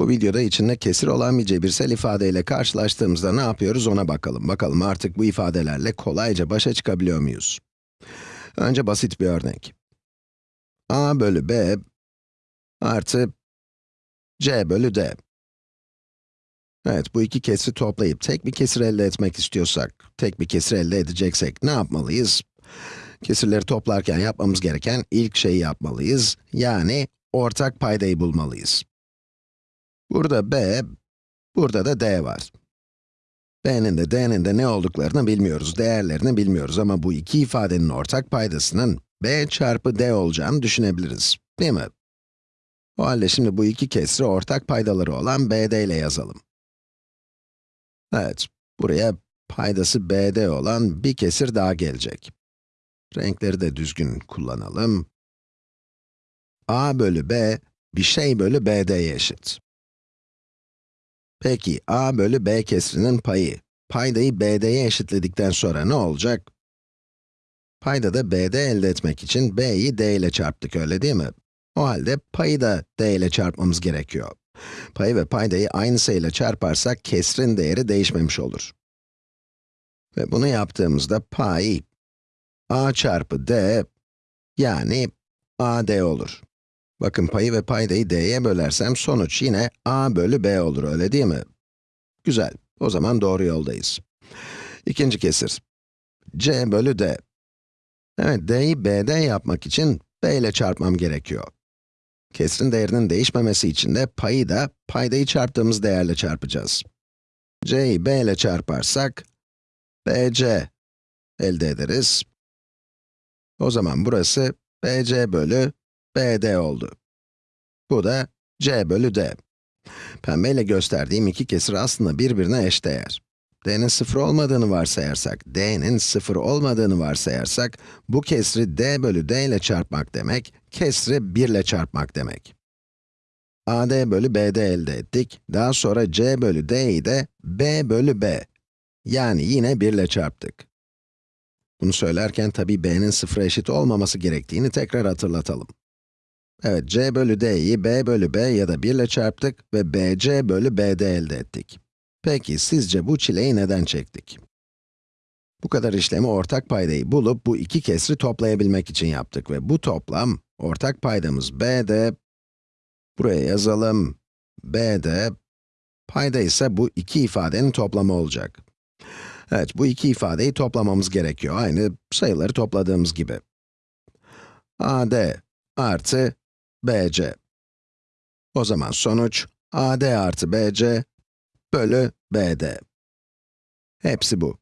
Bu videoda içinde kesir olan bir cebirsel ifadeyle karşılaştığımızda ne yapıyoruz ona bakalım. Bakalım artık bu ifadelerle kolayca başa çıkabiliyor muyuz? Önce basit bir örnek. a bölü b artı c bölü d. Evet, bu iki kesri toplayıp tek bir kesir elde etmek istiyorsak, tek bir kesir elde edeceksek ne yapmalıyız? Kesirleri toplarken yapmamız gereken ilk şeyi yapmalıyız. Yani ortak paydayı bulmalıyız. Burada b, burada da d var. b'nin de d'nin de ne olduklarını bilmiyoruz, değerlerini bilmiyoruz ama bu iki ifadenin ortak paydasının b çarpı d olacağını düşünebiliriz, değil mi? O halde şimdi bu iki kesri ortak paydaları olan bd ile yazalım. Evet, buraya paydası bd olan bir kesir daha gelecek. Renkleri de düzgün kullanalım. a bölü b, bir şey bölü bd'ye eşit. Peki, a bölü b kesrinin payı, paydayı bd'ye eşitledikten sonra ne olacak? Paydada bd elde etmek için b'yi d ile çarptık, öyle değil mi? O halde payı da d ile çarpmamız gerekiyor. Payı ve paydayı aynı sayıyla çarparsak kesrin değeri değişmemiş olur. Ve bunu yaptığımızda pay a çarpı d yani ad olur. Bakın payı ve paydayı d'ye bölersem sonuç yine a bölü b olur, öyle değil mi? Güzel, o zaman doğru yoldayız. İkinci kesir. c bölü d. Evet, d'yi b'de yapmak için b ile çarpmam gerekiyor. Kesrin değerinin değişmemesi için de payı da paydayı çarptığımız değerle çarpacağız. c'yi b ile çarparsak, bc elde ederiz. O zaman burası bc bölü bd oldu. Bu da c bölü d. Pembeyle gösterdiğim iki kesir aslında birbirine eşdeğer. d'nin sıfır olmadığını varsayarsak, d'nin sıfır olmadığını varsayarsak, bu kesri d bölü d ile çarpmak demek, kesri 1 ile çarpmak demek. ad bölü bd elde ettik. Daha sonra c bölü d'yi de b bölü b, yani yine 1 ile çarptık. Bunu söylerken tabi b'nin sıfıra eşit olmaması gerektiğini tekrar hatırlatalım. Evet, c bölü d'yi b bölü b ya da 1 ile çarptık ve bc bölü bd elde ettik. Peki, sizce bu çileyi neden çektik? Bu kadar işlemi ortak paydayı bulup bu iki kesri toplayabilmek için yaptık ve bu toplam, ortak paydamız bd, buraya yazalım, bd, payda ise bu iki ifadenin toplamı olacak. Evet, bu iki ifadeyi toplamamız gerekiyor, aynı sayıları topladığımız gibi. ad artı bc. O zaman sonuç, ad artı bc bölü bd. Hepsi bu.